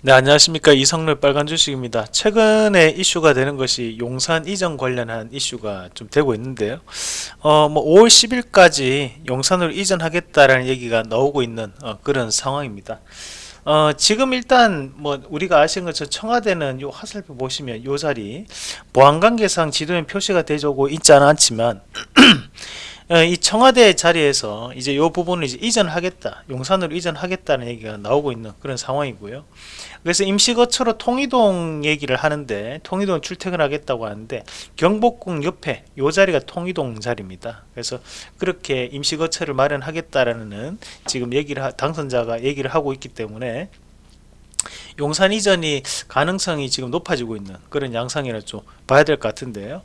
네 안녕하십니까. 이성룰 빨간 주식입니다. 최근에 이슈가 되는 것이 용산 이전 관련한 이슈가 좀 되고 있는데요. 어뭐 5월 10일까지 용산으로 이전하겠다라는 얘기가 나오고 있는 어, 그런 상황입니다. 어 지금 일단 뭐 우리가 아시는 것처럼 청와대는 요 화살표 보시면 요 자리 보안관계상 지도에 표시가 되고 있지는 않지만 어, 이 청와대 자리에서 이제 이 부분을 이제 이전하겠다 용산으로 이전하겠다는 얘기가 나오고 있는 그런 상황이고요. 그래서 임시거처로 통이동 얘기를 하는데 통이동 출퇴근하겠다고 하는데 경복궁 옆에 요 자리가 통이동 자리입니다. 그래서 그렇게 임시거처를 마련하겠다라는 지금 얘기를 당선자가 얘기를 하고 있기 때문에 용산 이전이 가능성이 지금 높아지고 있는 그런 양상이라 좀 봐야 될 것 같은데요.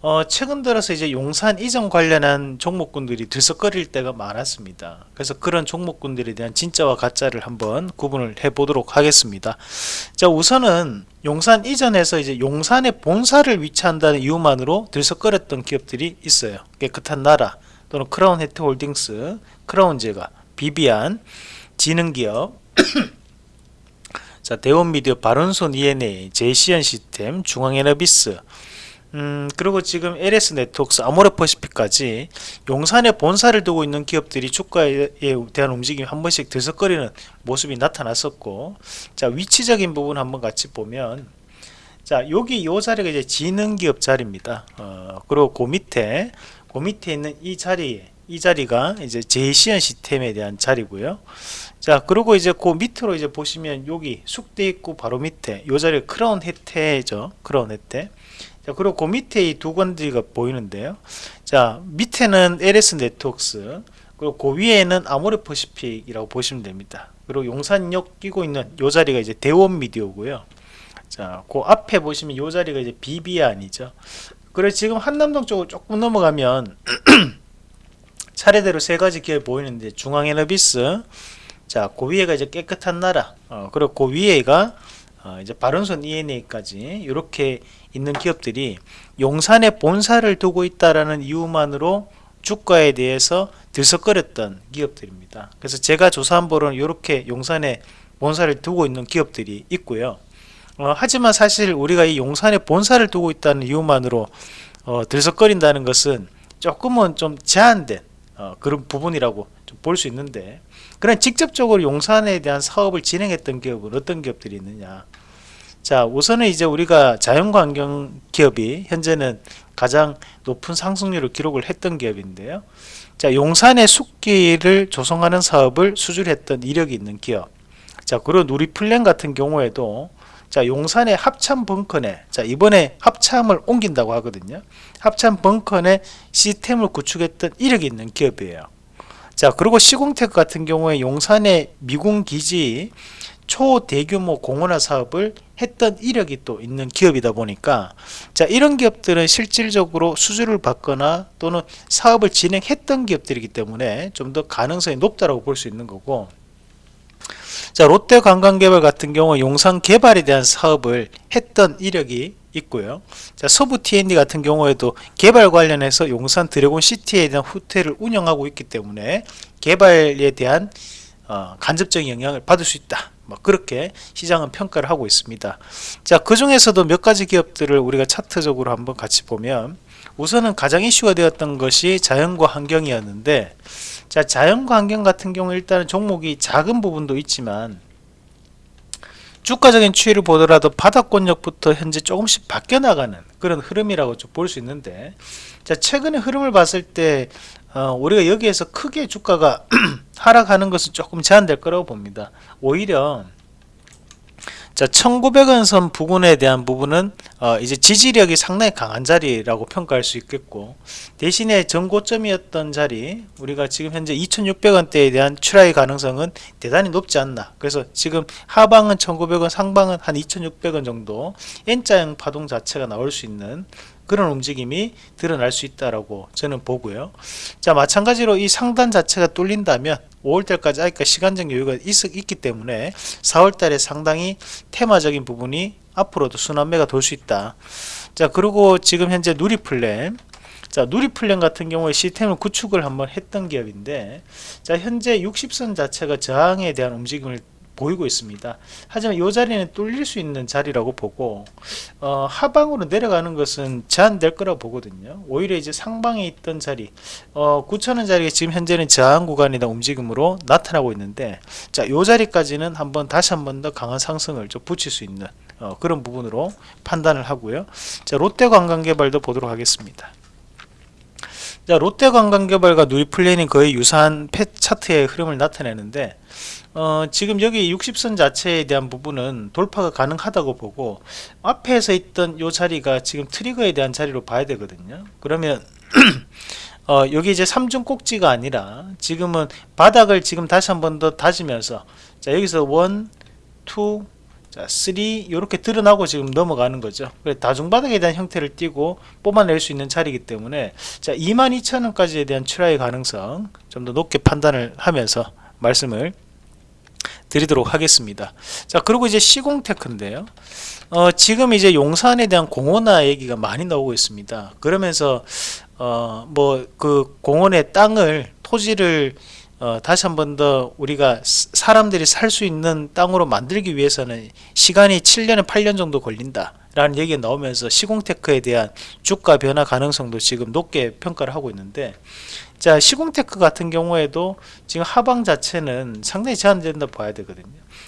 어, 최근 들어서 이제 용산 이전 관련한 종목군들이 들썩거릴 때가 많았습니다. 그래서 그런 종목군들에 대한 진짜와 가짜를 한번 구분을 해 보도록 하겠습니다. 자 우선은 용산 이전에서 이제 용산의 본사를 위치한다는 이유만으로 들썩거렸던 기업들이 있어요. 깨끗한 나라 또는 크라운 혜트홀딩스 크라운제가 비비안 지능기업 자, 대원미디어, 바른손 ENA, 제시언 시스템, 중앙에너비스, 음, 그리고 지금 LS 네트워크스, 아모레퍼시픽까지 용산에 본사를 두고 있는 기업들이 주가에 대한 움직임이 한 번씩 들썩거리는 모습이 나타났었고, 자, 위치적인 부분 한번 같이 보면, 자, 여기 요 자리가 이제 지능기업 자리입니다. 어, 그리고 그 밑에, 그 밑에 있는 이 자리에, 이 자리가 이제 제시언 시스템에 대한 자리고요. 자 그리고 이제 그 밑으로 이제 보시면 여기 숙대 있고 바로 밑에 요 자리가 크라운 혜태죠. 크라운 혜태. 자 그리고 그 밑에 이 두 건지가 보이는데요. 자 밑에는 LS 네트웍스 그리고 그 위에는 아모레 퍼시픽이라고 보시면 됩니다. 그리고 용산역 끼고 있는 요 자리가 이제 대원 미디어고요. 자 그 앞에 보시면 요 자리가 이제 비비안이죠. 그래 지금 한남동 쪽으로 조금 넘어가면 차례대로 세 가지 기업이 보이는데 중앙에너비스 자, 그 위에가 이제 깨끗한 나라, 어, 그리고 그 위에가 어, 이제 바른손 ENA까지 이렇게 있는 기업들이 용산에 본사를 두고 있다라는 이유만으로 주가에 대해서 들썩거렸던 기업들입니다. 그래서 제가 조사한 바로는 이렇게 용산에 본사를 두고 있는 기업들이 있고요. 어, 하지만 사실 우리가 이 용산에 본사를 두고 있다는 이유만으로 어, 들썩거린다는 것은 조금은 좀 제한된 어, 그런 부분이라고 볼 수 있는데 그런 직접적으로 용산에 대한 사업을 진행했던 기업은 어떤 기업들이 있느냐. 자 우선은 이제 우리가 자연환경 기업이 현재는 가장 높은 상승률을 기록을 했던 기업인데요. 자 용산의 숲길을 조성하는 사업을 수주했던 이력이 있는 기업. 자 그리고 누리플랜 같은 경우에도 자 용산의 합참 벙커내 자 이번에 합참을 옮긴다고 하거든요. 합참 벙커내 시스템을 구축했던 이력이 있는 기업이에요. 자 그리고 시공테크 같은 경우에 용산의 미군기지 초대규모 공원화 사업을 했던 이력이 또 있는 기업이다 보니까 자 이런 기업들은 실질적으로 수주를 받거나 또는 사업을 진행했던 기업들이기 때문에 좀 더 가능성이 높다고 볼 수 있는 거고 자 롯데 관광개발 같은 경우 용산 개발에 대한 사업을 했던 이력이 있고요. 자, 서부 TND 같은 경우에도 개발 관련해서 용산 드래곤 시티에 대한 호텔을 운영하고 있기 때문에 개발에 대한 어, 간접적인 영향을 받을 수 있다. 뭐 그렇게 시장은 평가를 하고 있습니다. 자, 그 중에서도 몇 가지 기업들을 우리가 차트적으로 한번 같이 보면 우선은 가장 이슈가 되었던 것이 자연과 환경이었는데 자, 자연과 환경 같은 경우 일단은 종목이 작은 부분도 있지만 주가적인 추이를 보더라도 바닥권역부터 현재 조금씩 바뀌어 나가는 그런 흐름이라고 좀 볼 수 있는데 자 최근의 흐름을 봤을 때 어, 우리가 여기에서 크게 주가가 하락하는 것은 조금 제한될 거라고 봅니다. 오히려 자 1900원 선 부근에 대한 부분은 어, 이제 지지력이 상당히 강한 자리라고 평가할 수 있겠고 대신에 전고점이었던 자리 우리가 지금 현재 2600원대에 대한 출하의 가능성은 대단히 높지 않나. 그래서 지금 하방은 1900원 상방은 한 2600원 정도 N자형 파동 자체가 나올 수 있는 그런 움직임이 드러날 수 있다라고 저는 보고요. 자 마찬가지로 이 상단 자체가 뚫린다면 5월달까지 아직까 시간적 여유가 있, 있기 때문에 4월달에 상당히 테마적인 부분이 앞으로도 순환매가 돌 수 있다. 자 그리고 지금 현재 누리플랜 자 누리플랜 같은 경우에 시스템을 구축을 한번 했던 기업인데 자 현재 60선 자체가 저항에 대한 움직임을 보이고 있습니다. 하지만 이 자리는 뚫릴 수 있는 자리라고 보고 어, 하방으로 내려가는 것은 제한될 거라고 보거든요. 오히려 이제 상방에 있던 자리 어, 9천원 자리가 지금 현재는 저항 구간이다 움직임으로 나타나고 있는데 자이 자리까지는 한번 다시 한번 더 강한 상승을 좀 붙일 수 있는 어, 그런 부분으로 판단을 하고요. 자 롯데관광개발도 보도록 하겠습니다. 자 롯데관광개발과 누리플랜이 거의 유사한 펫 차트의 흐름을 나타내는데 어, 지금 여기 60선 자체에 대한 부분은 돌파가 가능하다고 보고 앞에서 있던 요 자리가 지금 트리거에 대한 자리로 봐야 되거든요 그러면 어, 여기 이제 3중 꼭지가 아니라 지금은 바닥을 지금 다시 한 번 더 다지면서 자 여기서 1, 2, 자, 3 이렇게 드러나고 지금 넘어가는 거죠. 다중바닥에 대한 형태를 띄고 뽑아낼 수 있는 자리이기 때문에 자 22,000원까지에 대한 출하의 가능성 좀 더 높게 판단을 하면서 말씀을 드리도록 하겠습니다. 자 그리고 이제 시공테크인데요. 어, 지금 이제 용산에 대한 공원화 얘기가 많이 나오고 있습니다. 그러면서 어, 뭐 그 공원의 땅을 토지를 어, 다시 한 번 더 우리가 스- 사람들이 살 수 있는 땅으로 만들기 위해서는 시간이 7년에 8년 정도 걸린다 라는 얘기가 나오면서 시공테크에 대한 주가 변화 가능성도 지금 높게 평가를 하고 있는데 자 시공테크 같은 경우에도 지금 하방 자체는 상당히 제한된다 봐야 되거든요.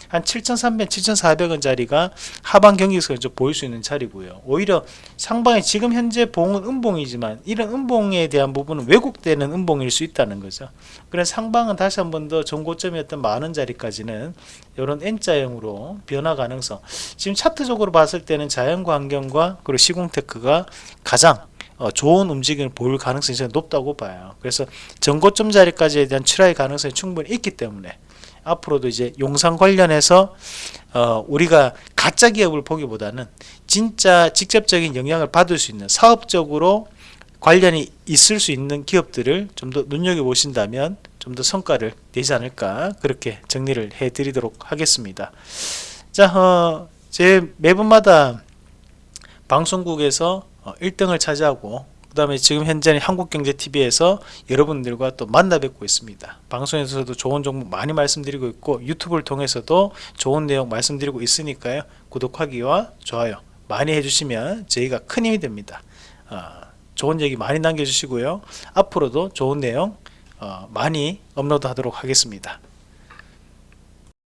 한 7,300, 7,400원 자리가 하방 경직선을 좀 보일 수 있는 자리고요. 오히려 상방에 지금 현재 봉은 음봉이지만 이런 음봉에 대한 부분은 왜곡되는 음봉일 수 있다는 거죠. 그래서 상방은 다시 한 번 더 전고점이었던 만원 자리까지는 이런 N자형으로 변화 가능성. 지금 차트적으로 봤을 때는 자연과 환경과 그리고 시공테크가 가장 어, 좋은 움직임을 보일 가능성이 높다고 봐요. 그래서 전고점 자리까지에 대한 출하의 가능성이 충분히 있기 때문에 앞으로도 이제 용산 관련해서 어, 우리가 가짜 기업을 보기보다는 진짜 직접적인 영향을 받을 수 있는 사업적으로 관련이 있을 수 있는 기업들을 좀 더 눈여겨 보신다면 좀 더 성과를 내지 않을까 그렇게 정리를 해 드리도록 하겠습니다. 자, 어, 제 매번마다 방송국에서 어, 1등을 차지하고 그 다음에 지금 현재는 한국경제TV에서 여러분들과 또 만나 뵙고 있습니다. 방송에서도 좋은 정보 많이 말씀드리고 있고 유튜브를 통해서도 좋은 내용 말씀드리고 있으니까요. 구독하기와 좋아요 많이 해주시면 저희가 큰 힘이 됩니다. 어, 좋은 얘기 많이 남겨주시고요. 앞으로도 좋은 내용 어, 많이 업로드 하도록 하겠습니다.